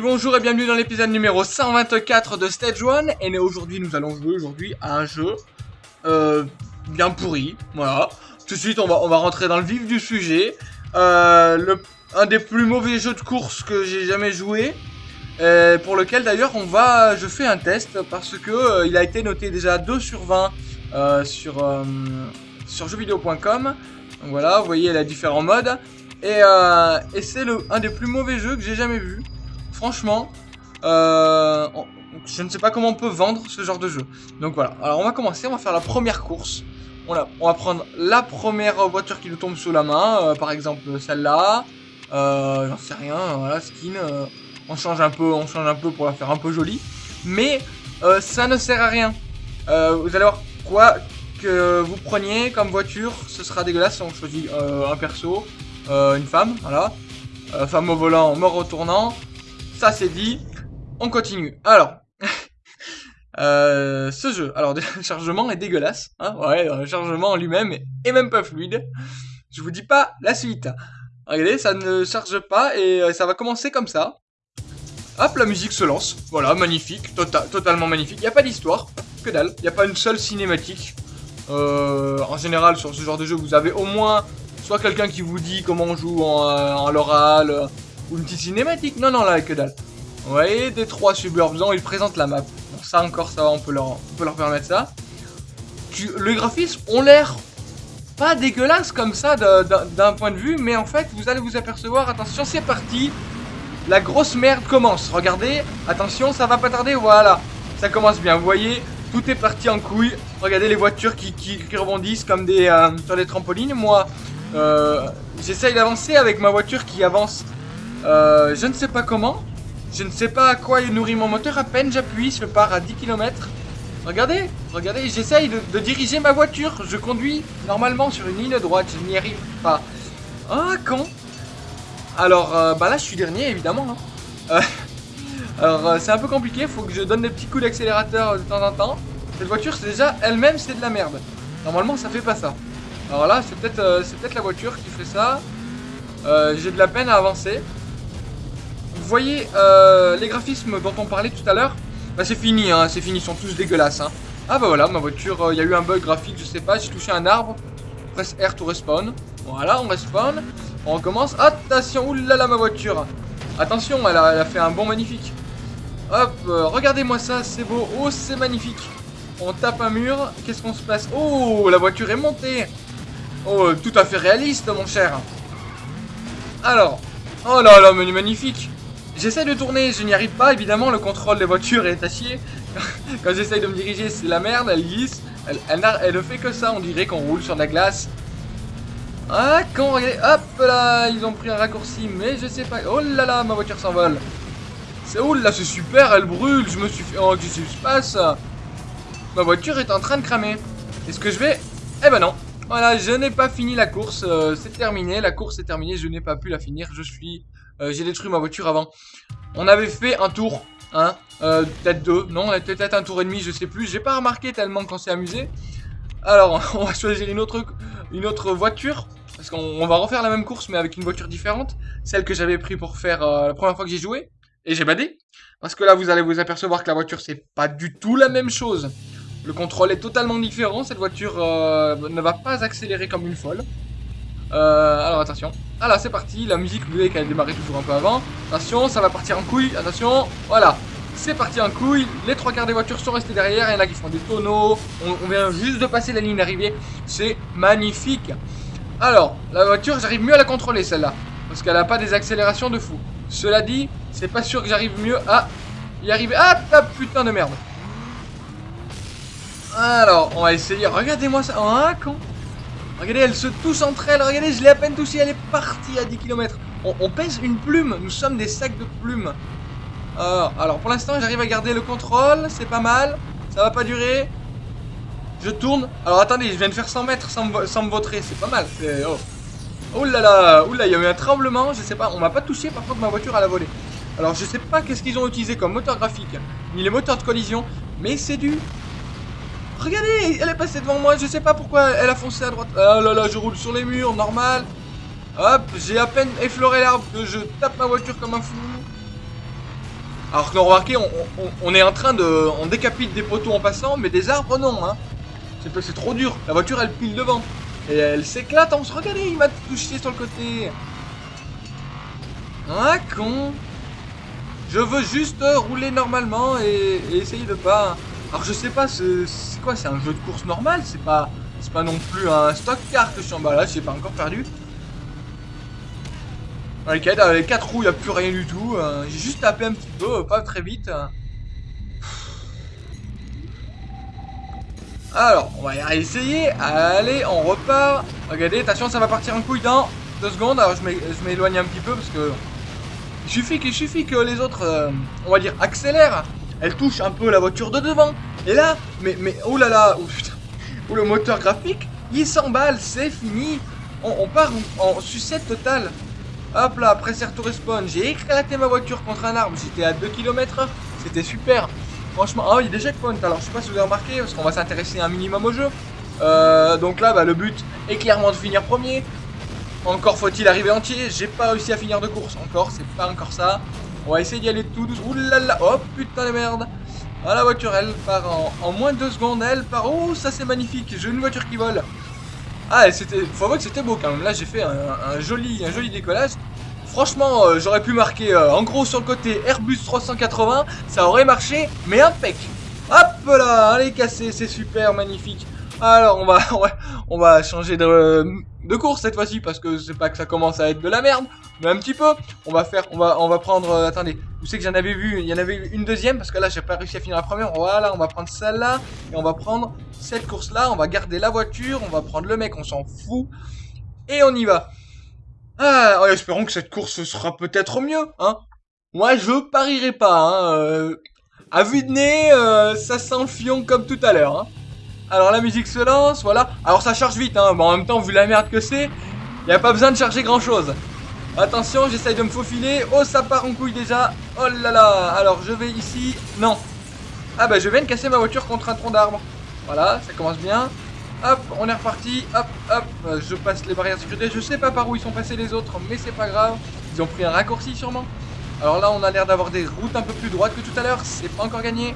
Bonjour et bienvenue dans l'épisode numéro 124 de Stage 1 Et aujourd'hui nous allons jouer aujourd'hui à un jeu euh, bien pourri, voilà. Tout de suite on va, on va rentrer dans le vif du sujet. Euh, le, Un des plus mauvais jeux de course que j'ai jamais joué. Euh, Pour lequel d'ailleurs on va, je fais un test parce que euh, il a été noté déjà 2 sur 20 euh, sur, sur jeuxvideo.com voilà, vous voyez il a différents modes. Et, et c'est un des plus mauvais jeux que j'ai jamais vu Franchement, euh, je ne sais pas comment on peut vendre ce genre de jeu. Donc voilà, alors on va commencer, on va faire la première course. On, va prendre la première voiture qui nous tombe sous la main, euh, par exemple celle-là. Euh, J'en sais rien, voilà, skin. on change un peu, on change un peu pour la faire un peu jolie. Mais ça ne sert à rien. Vous allez voir quoi que vous preniez comme voiture, ce sera dégueulasse. On choisit un perso, une femme, voilà. Femme au volant, mort au tournant. Ça c'est dit. On continue. Alors, euh, ce jeu. Alors, le chargement est dégueulasse. Hein ouais, le chargement en lui-même est, même pas fluide. Je vous dis pas la suite. Regardez, ça ne charge pas et euh, ça va commencer comme ça. Hop, la musique se lance. Voilà, magnifique, tota- totalement magnifique. Il n'y a pas d'histoire, que dalle. Il n'y a pas une seule cinématique. Euh, en général, sur ce genre de jeu, vous avez au moins soit quelqu'un qui vous dit comment on joue en, en l'oral, ou une petite cinématique. Non, non, là, que dalle. Vous voyez, des trois suburbs, ils présentent la map. Bon, ça encore, ça va, on peut leur, on peut leur permettre ça. Les graphismes ont l'air pas dégueulasse comme ça d'un point de vue, mais en fait, vous allez vous apercevoir, attention, c'est parti. La grosse merde commence. Regardez, attention, ça va pas tarder, voilà. Ça commence bien, vous voyez, tout est parti en couille. Regardez les voitures qui, qui- qui rebondissent comme des, euh, sur des trampolines. Moi, euh, j'essaye d'avancer avec ma voiture qui avance, euh, je ne sais pas comment. Je ne sais pas à quoi il nourrit mon moteur, à peine j'appuie, je pars à 10 km. Regardez, regardez, j'essaye de, diriger ma voiture. Je conduis normalement sur une ligne droite, je n'y arrive pas. Ah, con Alors, euh, bah là, je suis dernier, évidemment. hein. Euh, alors, c'est un peu compliqué, faut que je donne des petits coups d'accélérateur de temps en temps. Cette voiture, c'est déjà, elle-même, c'est de la merde. Normalement, ça fait pas ça. Alors là, c'est peut-être peut-être la voiture qui fait ça. J'ai de la peine à avancer. Vous voyez euh, les graphismes dont on parlait tout à l'heure Bah c'est fini, hein, c'est fini, ils sont tous dégueulasses. Hein. Ah bah voilà, ma voiture, il y a eu un bug graphique, je sais pas, j'ai touché un arbre. Presse R to respawn. Voilà, on respawn. On recommence. Attention, oulala ma voiture. Attention, elle a, fait un bon magnifique. Hop, euh, regardez-moi ça, c'est beau. Oh, c'est magnifique. On tape un mur, qu'est-ce qu'on se passe? Oh, la voiture est montée. Oh, tout à fait réaliste, mon cher. Alors, oh là là, menu magnifique. J'essaie de tourner, je n'y arrive pas, évidemment, le contrôle des voitures est à chier. Quand j'essaye de me diriger, c'est la merde, elle glisse. Elle, ne fait que ça, on dirait qu'on roule sur de la glace. Ah, quand, hop là, ils ont pris un raccourci, mais je sais pas. Oh là là, ma voiture s'envole. C'est là, c'est super, elle brûle, je me suis fait. Oh, qu'est-ce qui se passe? Ma voiture est en train de cramer. Est-ce que je vais? Eh ben non. Voilà, je n'ai pas fini la course, euh, c'est terminé, la course est terminée, je n'ai pas pu la finir, je suis... euh, J'ai détruit ma voiture avant. On avait fait un tour, hein, euh, peut-être deux, non, peut-être un tour et demi, je sais plus, j'ai pas remarqué tellement qu'on s'est amusé. Alors, on va choisir une autre, voiture, parce qu'on on va refaire la même course, mais avec une voiture différente, celle que j'avais pris pour faire euh, la première fois que j'ai joué, et j'ai badé. Parce que là, vous allez vous apercevoir que la voiture, c'est pas du tout la même chose. Le contrôle est totalement différent. Cette voiture ne va pas accélérer comme une folle. Euh, alors attention. Ah là, c'est parti. La musique, vous voyez qu'elle a démarré toujours un peu avant. Attention, ça va partir en couille. Attention. Voilà. C'est parti en couille. Les trois quarts des voitures sont restés derrière. Il y en a qui font des tonneaux. On, vient juste de passer la ligne d'arrivée. C'est magnifique. Alors, la voiture, j'arrive mieux à la contrôler celle-là. Parce qu'elle a pas des accélérations de fou. Cela dit, c'est pas sûr que j'arrive mieux à y arriver. Ah, ah, putain de merde. Alors, on va essayer. Regardez-moi ça. Oh, un con. Regardez, elles se touchent entre elles. Regardez, je l'ai à peine touchée. Elle est partie à 10 km. On, pèse une plume. Nous sommes des sacs de plumes. Alors, alors pour l'instant, j'arrive à garder le contrôle. C'est pas mal. Ça va pas durer. Je tourne. Alors, attendez, je viens de faire 100 mètres sans, me- sans me vautrer. C'est pas mal. Oh. Oh là là. Ouh là, il y a eu un tremblement. Je sais pas. On m'a pas touché. Par contre, ma voiture, elle a volé. Alors, je sais pas qu'est-ce qu'ils ont utilisé comme moteur graphique. Ni les moteurs de collision. Mais c'est du Regardez, elle est passée devant moi, je sais pas pourquoi elle a foncé à droite. Ah là là, je roule sur les murs, normal. Hop, j'ai à peine effleuré l'arbre que je tape ma voiture comme un fou. Alors que remarquez, on, est en train de... On décapite des poteaux en passant, mais des arbres, non. Hein. C'est trop dur. La voiture, elle pile devant. Et elle s'éclate. On se regarde, il m'a touché sur le côté. Ah, con. Je veux juste rouler normalement et, essayer de pas... Alors je sais pas, c'est quoi C'est un jeu de course normal? C'est pas c'est pas non plus un stock car que je suis en bas là, j'ai pas encore perdu. Ok, dans les 4 roues, il a plus rien du tout. Euh, j'ai juste tapé un petit peu, pas très vite. Alors, on va essayer. Allez, on repart. Regardez, attention, ça va partir en couille dans 2 secondes. Alors, je m'éloigne un petit peu parce que... Il suffit, il suffit que les autres, euh, on va dire, accélèrent. Elle touche un peu la voiture de devant. Et là, mais, mais, oh là là, oh. Ou le moteur graphique, il s'emballe, c'est fini. On, part en, sucette totale. Hop là, après to respawn, j'ai éclaté ma voiture contre un arbre, j'étais à 2 km c'était super. Franchement, ah, il y a des checkpoints, alors je sais pas si vous avez remarqué, parce qu'on va s'intéresser un minimum au jeu. Euh, donc là, bah, le but est clairement de finir premier. Encore faut-il arriver entier, j'ai pas réussi à finir de course, encore, c'est pas encore ça. On va essayer d'y aller tout doucement. Oulala, oh putain de merde. Ah, la voiture, elle part en, moins de 2 secondes. Elle part. Oh, ça c'est magnifique. J'ai une voiture qui vole. Ah, c'était. Faut voir que c'était beau quand même. Là, j'ai fait un, joli, un joli décollage. Franchement, euh, j'aurais pu marquer euh, en gros sur le côté Airbus 380. Ça aurait marché, mais impec. Hop là, allez casser, c'est super, magnifique. Alors, on va, on va, changer de, course cette fois-ci parce que c'est pas que ça commence à être de la merde, mais un petit peu. On va faire, on va, on va prendre. Euh, attendez, vous savez que j'en avais vu, il y en avait une deuxième parce que là j'ai pas réussi à finir la première. Voilà, on va prendre celle-là et on va prendre cette course-là. On va garder la voiture, on va prendre le mec, on s'en fout et on y va. Ah, espérons que cette course sera peut-être mieux, hein. Moi, je parierai pas, hein. Euh, à vue de nez, euh, ça sent le fion comme tout à l'heure, hein. Alors la musique se lance, voilà. Alors ça charge vite, hein. Mais en même temps, vu la merde que c'est, il a pas besoin de charger grand chose. Attention, j'essaye de me faufiler. Oh, ça part en couille déjà. Oh là là. Alors, je vais ici. Non. Ah bah, je viens de casser ma voiture contre un tronc d'arbre. Voilà, ça commence bien. Hop, on est reparti. Hop, hop. Je passe les barrières de sécurité. Je sais pas par où ils sont passés les autres, mais c'est pas grave. Ils ont pris un raccourci sûrement. Alors là, on a l'air d'avoir des routes un peu plus droites que tout à l'heure. C'est pas encore gagné.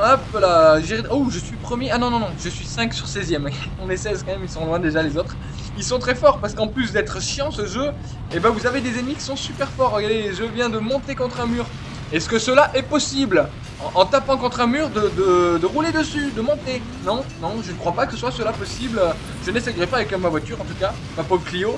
Hop là, oh je suis premier, ah non non non, je suis 5 sur 16ème, on est 16 quand même, ils sont loin déjà les autres. Ils sont très forts parce qu'en plus d'être chiant ce jeu, eh ben vous avez des ennemis qui sont super forts, regardez, je viens de monter contre un mur. Est-ce que cela est possible? En, tapant contre un mur de, de, rouler dessus, de monter Non, non, je ne crois pas que ce soit cela possible. Je n'essayerai pas avec ma voiture en tout cas, ma pauvre Clio.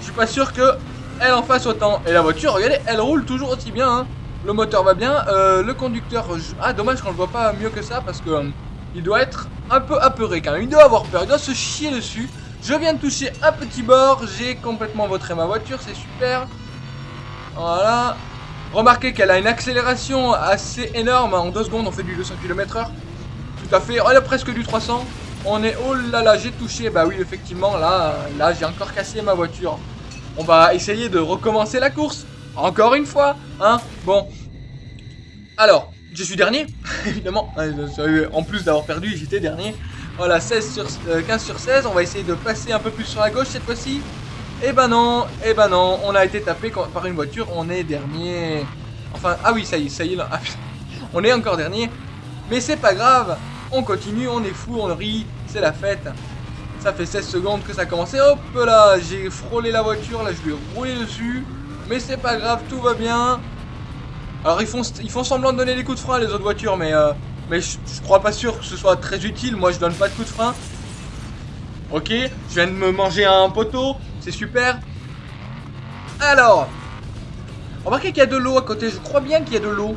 Je suis pas sûr que elle en fasse autant. Et la voiture, regardez, elle roule toujours aussi bien, hein. Le moteur va bien. Euh, le conducteur... Ah, dommage qu'on le voit pas mieux que ça parce que... Euh, il doit être un peu apeuré quand même. Il doit avoir peur. Il doit se chier dessus. Je viens de toucher un petit bord. J'ai complètement votré ma voiture. C'est super. Voilà. Remarquez qu'elle a une accélération assez énorme. En 2 secondes, on fait du 200 km h Tout à fait. Elle a presque du 300. On est... Oh là là, j'ai touché. Bah oui, effectivement, là, là j'ai encore cassé ma voiture. On va essayer de recommencer la course. Encore une fois, hein Bon. Alors, je suis dernier, évidemment. En plus d'avoir perdu, j'étais dernier. Voilà, 16 sur, 15 euh, sur 16. On va essayer de passer un peu plus sur la gauche cette fois-ci. Eh ben non, eh ben non. On a été tapé par une voiture. On est dernier. Enfin, ah oui, ça y est, ça y est. Là. Ah, on est encore dernier. Mais c'est pas grave. On continue, on est fou, on rit. C'est la fête. Ça fait 16 secondes que ça a commencé. Hop là, j'ai frôlé la voiture. Là, je lui ai roulé dessus. Mais c'est pas grave, tout va bien. Alors ils font, semblant de donner des coups de frein les autres voitures, mais, euh, je, crois pas sûr que ce soit très utile. Moi je donne pas de coups de frein. Ok, je viens de me manger un poteau, c'est super. Alors, remarquez qu'il y a de l'eau à côté, je crois bien qu'il y a de l'eau.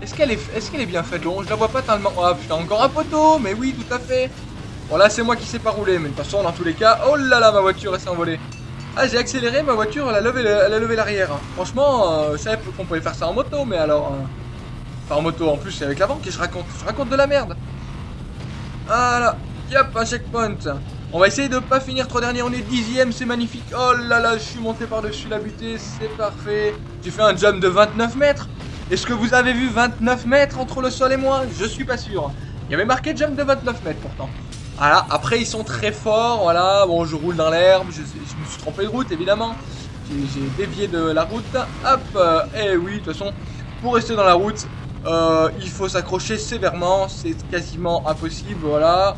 Est-ce qu'elle est, bien faite l'eau Je la vois pas tellement. Ah putain, encore un poteau, mais oui, tout à fait. Bon là c'est moi qui sais pas rouler, mais de toute façon dans tous les cas, oh là là ma voiture elle s'est envolée. Ah, j'ai accéléré, ma voiture, elle a levé, l'arrière. Franchement, euh, je savais qu'on pouvait faire ça en moto, mais alors... Euh, enfin, en moto, en plus, c'est avec l'avant que je raconte. Je raconte de la merde. Voilà. Yop, un checkpoint. On va essayer de pas finir trop dernier. On est dixième, c'est magnifique. Oh là là, je suis monté par-dessus la butée, c'est parfait. J'ai fait un jump de 29 mètres. Est-ce que vous avez vu 29 mètres entre le sol et moi? Je suis pas sûr. Il y avait marqué jump de 29 mètres pourtant. Voilà, après ils sont très forts, voilà, bon je roule dans l'herbe, je, me suis trompé de route évidemment, j'ai dévié de la route, hop, et euh, eh oui, de toute façon, pour rester dans la route, euh, il faut s'accrocher sévèrement, c'est quasiment impossible, voilà.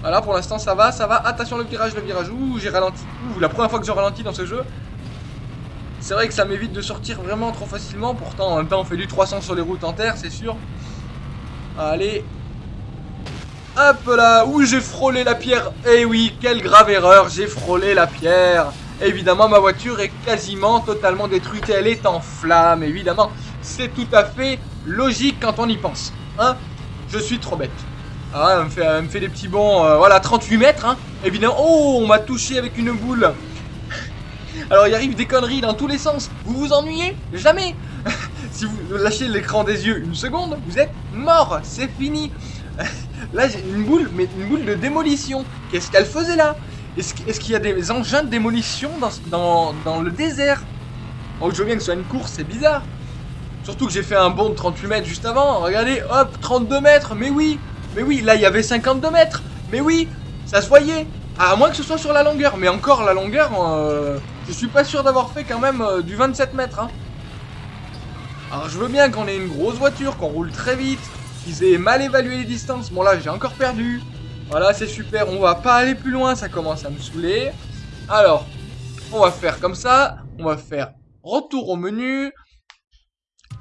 Voilà, pour l'instant ça va, ça va. Attention le virage, le virage. Ouh, j'ai ralenti. Ouh, la première fois que je ralentis dans ce jeu. C'est vrai que ça m'évite de sortir vraiment trop facilement. Pourtant, en même temps, on fait du 300 sur les routes en terre, c'est sûr. Allez. Hop là. Ouh, j'ai frôlé la pierre. Eh oui, quelle grave erreur. J'ai frôlé la pierre. Évidemment, ma voiture est quasiment totalement détruite. Elle est en flammes, évidemment. C'est tout à fait logique quand on y pense. Hein Je suis trop bête. Ah, elle me fait, des petits bons, euh, voilà, 38 mètres, hein. Évidemment, oh, on m'a touché avec une boule. Alors, il arrive des conneries dans tous les sens. Vous vous ennuyez? Jamais. si vous lâchez l'écran des yeux une seconde, vous êtes mort. C'est fini. Là, j'ai une boule, mais une boule de démolition. Qu'est-ce qu'elle faisait là? Est-ce qu'il y a des engins de démolition dans, le désert? Oh, je veux bien que ce soit une course, c'est bizarre. Surtout que j'ai fait un bond de 38 mètres juste avant. Regardez, hop, 32 mètres, mais oui mais oui, là, il y avait 52 mètres. Mais oui, ça se voyait. À moins que ce soit sur la longueur. Mais encore, la longueur, euh, je suis pas sûr d'avoir fait quand même euh, du 27 mètres. Hein. Alors, je veux bien qu'on ait une grosse voiture, qu'on roule très vite, qu'ils aient mal évalué les distances. Bon, là, j'ai encore perdu. Voilà, c'est super. On va pas aller plus loin, ça commence à me saouler. Alors, on va faire comme ça. On va faire retour au menu.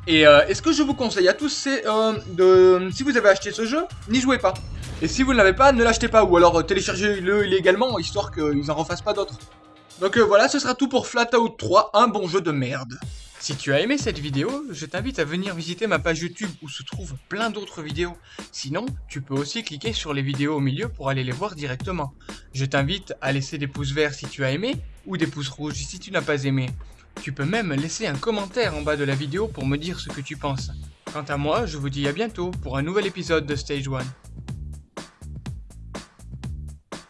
Et euh, est-ce que je vous conseille à tous, c'est euh, de, si vous avez acheté ce jeu, n'y jouez pas. Et si vous ne l'avez pas, ne l'achetez pas, ou alors euh, téléchargez-le illégalement, histoire qu'ils en refassent pas d'autres. Donc voilà, ce sera tout pour Flatout 3, un bon jeu de merde. Si tu as aimé cette vidéo, je t'invite à venir visiter ma page YouTube où se trouvent plein d'autres vidéos. Sinon, tu peux aussi cliquer sur les vidéos au milieu pour aller les voir directement. Je t'invite à laisser des pouces verts si tu as aimé, ou des pouces rouges si tu n'as pas aimé. Tu peux même laisser un commentaire en bas de la vidéo pour me dire ce que tu penses. Quant à moi, je vous dis à bientôt pour un nouvel épisode de Stage 1.